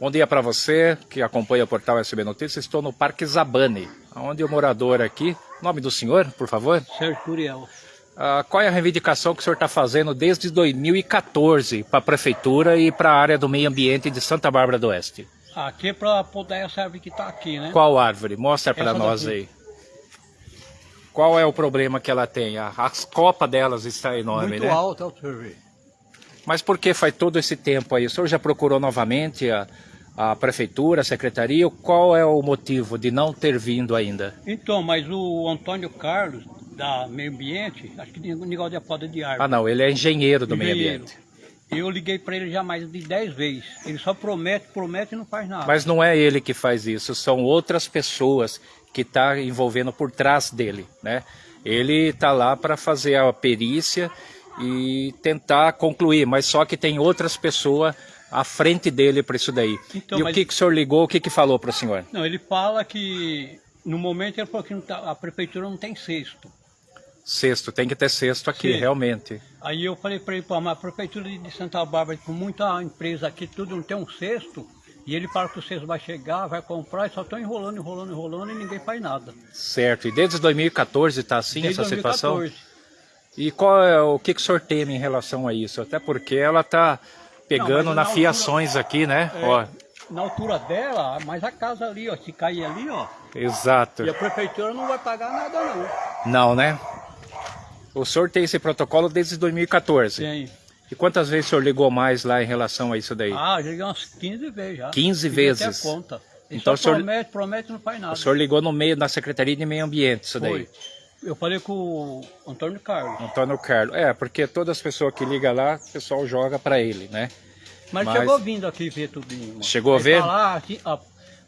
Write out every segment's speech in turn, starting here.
Bom dia para você que acompanha o portal SB Notícias. Estou no Parque Zabane, onde o morador aqui, nome do senhor, por favor? Sérgio Curiel. Ah, qual é a reivindicação que o senhor está fazendo desde 2014 para a Prefeitura e para a área do meio ambiente de Santa Bárbara do Oeste? Aqui é para poder essa árvore que está aqui, né? Qual árvore? Mostra para nós daqui. aí. Qual é o problema que ela tem? As copas delas está enorme, Muito né? alta, o senhor vê. Mas por que faz todo esse tempo aí? O senhor já procurou novamente a, a prefeitura, a secretaria? Qual é o motivo de não ter vindo ainda? Então, mas o Antônio Carlos, da Meio Ambiente, acho que tem um negócio de poda de árvore. Ah, não, ele é engenheiro do meio Engenheiro. ambiente. Eu liguei para ele já mais de 10 vezes. Ele só promete, promete e não faz nada. Mas não é ele que faz isso, são outras pessoas que estão tá envolvendo por trás dele, né? Ele está lá para fazer a perícia e tentar concluir, mas só que tem outras pessoas à frente dele para isso daí. Então, e o que, que o senhor ligou, o que, que falou para o senhor? Não, ele fala que no momento ele falou que tá- a prefeitura não tem cesto. Sexto, tem que ter sexto aqui, Sim. realmente. Aí eu falei para ele, pô, mas a prefeitura de Santa Bárbara, com muita empresa aqui, tudo não tem um cesto. E ele fala que o cesto vai chegar, vai comprar, e só estão enrolando, enrolando, enrolando e ninguém faz nada. Certo, e desde 2014 está assim Desde essa situação? 2014. E qual é o que, que o senhor teme em relação a isso? Até porque ela está pegando Não, na na fiações aqui, né? É, Ó, Na altura dela, mas a casa ali, ó, se cair ali, ó, exato. e a prefeitura não vai pagar nada não. Não, né? O senhor tem esse protocolo desde 2014. Tem. E quantas vezes o senhor ligou mais lá em relação a isso daí? Ah, já liguei umas 15 vezes já. 15 Fiz vezes? Até conta. Ele Então o senhor- promete, promete não faz nada. o senhor ligou no meio da Secretaria de Meio Ambiente, isso daí. Eu falei com o Antônio Carlos. Antônio Carlos. É, porque todas as pessoas que ligam lá, o pessoal joga para ele, né? Mas, Mas- chegou vindo aqui ver tudo. Mano. Chegou a Aí ver? Falar, assim, ó,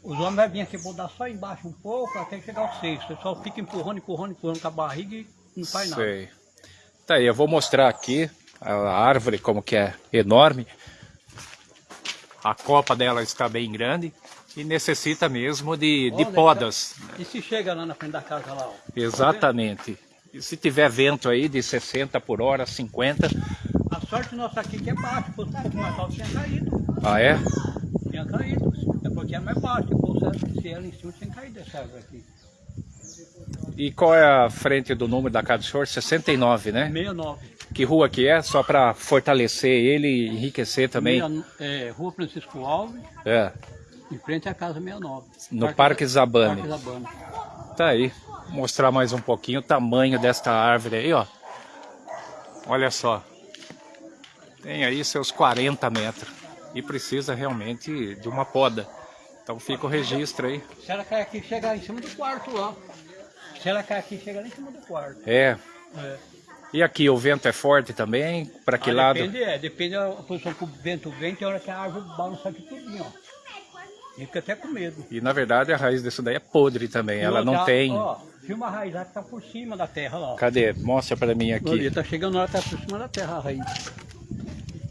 os homens vão vir aqui mudar só embaixo um pouco até chegar ao sexto. Ele só fica empurrando, empurrando, empurrando com a barriga e não faz nada. Sei. Tá aí, eu vou mostrar aqui a árvore como que é enorme. A copa dela está bem grande e necessita mesmo de, de Olha, podas. E se chega lá na frente da casa lá, ó. Exatamente. E se tiver vento aí de 60 por hora, 50. A sorte nossa aqui que é baixo, pouco mais alto tinha caído. Ah, é? Tinha caído. É porque é mais baixo, se ela em cima tinha caído essa árvore aqui. E qual é a frente do número da casa do senhor? 69, né? 69. Que rua que é? Só para fortalecer ele e enriquecer também. Meia- é, Rua Francisco Alves, É, em frente à casa 69. no Parque Zabane. Parque Zabane. Tá aí. Vou mostrar mais um pouquinho o tamanho desta árvore aí, ó. Olha só. Tem aí seus 40 metros. E precisa realmente de uma poda. Então fica o registro aí. Se ela cair aqui, chega em cima do quarto lá. Se ela cair aqui, chega lá em cima do quarto. É. É. E aqui o vento é forte também? Para que Ah, lado? Depende, é, depende da posição que o vento vem, tem hora que a árvore balança aqui tudinho, ó. E fica até com medo. E na verdade a raiz disso daí é podre também. Ela E não outra, tem. Ó, filma a raiz, ela tá por cima da terra lá. Cadê? Mostra para mim aqui. Olha, tá chegando lá, tá por cima da terra a raiz.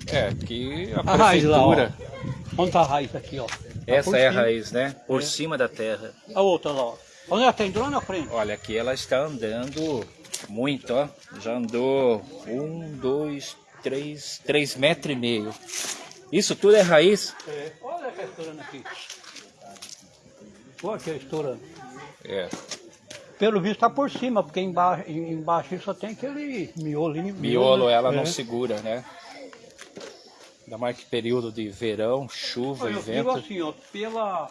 É, aqui a A raiz lá, ó. prefeitura. Onde tá a raiz aqui, ó? Tá Essa é a raiz, né? Por É. cima da terra. A outra lá, ó. Onde ela tá entrando na frente? Olha, aqui ela está andando muito, ó. Já andou um, dois, três, três metros e meio. Isso tudo é raiz? É. Olha que estourando aqui. Olha que estourando. É. Pelo visto tá por cima, porque embaixo, embaixo só tem aquele miolo. ali, Miolo né? ela É. não segura, né? Ainda mais que período de verão, chuva e Eu digo vento. assim, ó, pela,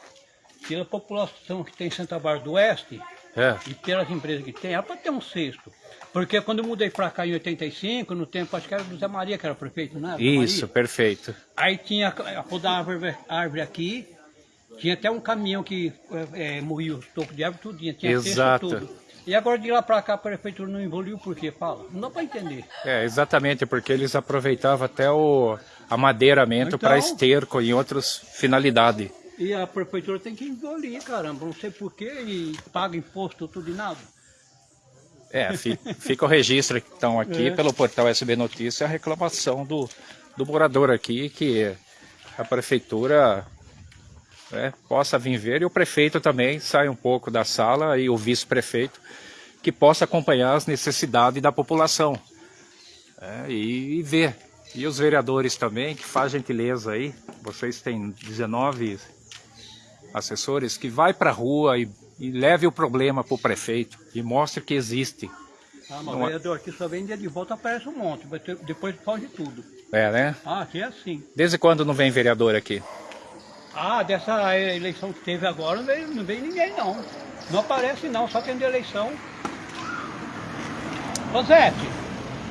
pela população que tem em Santa Bárbara do Oeste É. e pelas empresas que tem, é para ter um cesto. Porque quando eu mudei para cá em 85, no tempo, acho que era do Zé Maria que era prefeito, né? Isso, perfeito. Aí tinha a pôr da árvore, aqui, tinha até um caminhão que é, é, moía os tocos de árvore, tudinho, tinha cesto, Exato. tudo. E agora de lá para cá a prefeitura não evoluiu, por quê? Fala, não dá para entender. É, exatamente, porque eles aproveitavam até o amadeiramento Então- para esterco e outras finalidades. E a prefeitura tem que engolir, caramba, não sei porquê, e paga imposto tudo e nada. É, fi- fica o registro então aqui É. pelo portal SB Notícia a reclamação do, do morador aqui que a prefeitura né, possa vir ver e o prefeito também sai um pouco da sala e o vice-prefeito que possa acompanhar as necessidades da população né, e, e ver E os vereadores também, que faz gentileza aí, vocês têm 19 assessores, que vai para a rua e, e leve o problema para o prefeito e mostre que existe. Ah, mas o vereador aqui só vem dia de volta, aparece um monte, depois foge tudo. É, né? Ah, aqui é assim. Desde quando não vem vereador aqui? Ah, dessa eleição que teve agora não veio, não veio ninguém não. Não aparece não, só tendo eleição. Ô Zete,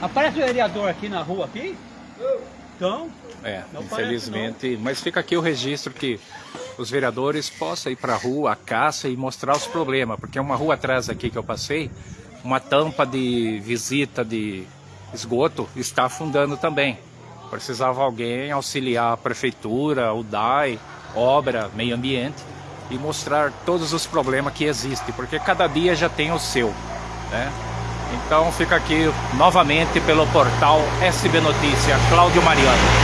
aparece o vereador aqui na rua aqui? Então, é, infelizmente, mas fica aqui o registro que os vereadores possam ir para a rua, a caça e mostrar os problemas, porque é uma rua atrás aqui que eu passei, uma tampa de visita de esgoto está afundando também. Precisava alguém auxiliar a prefeitura, o DAI, obra, meio ambiente e mostrar todos os problemas que existem, porque cada dia já tem o seu, né? Então fica aqui novamente pelo portal SB Notícia, Cláudio Mariano.